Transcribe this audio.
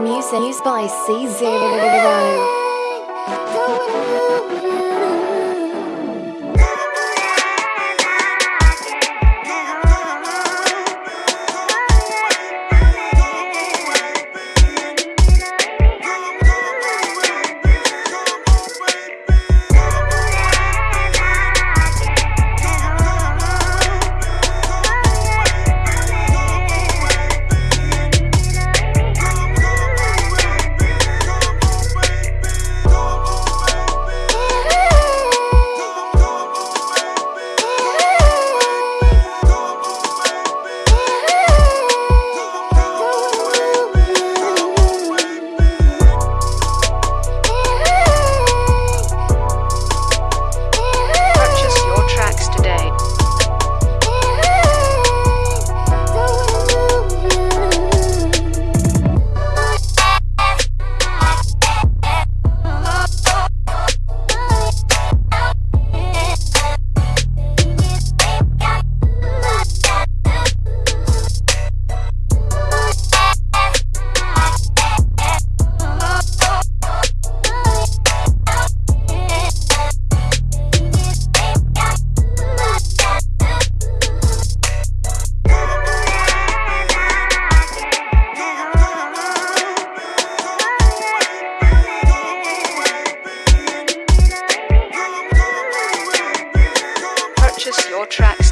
Music by C0. Purchase tracks.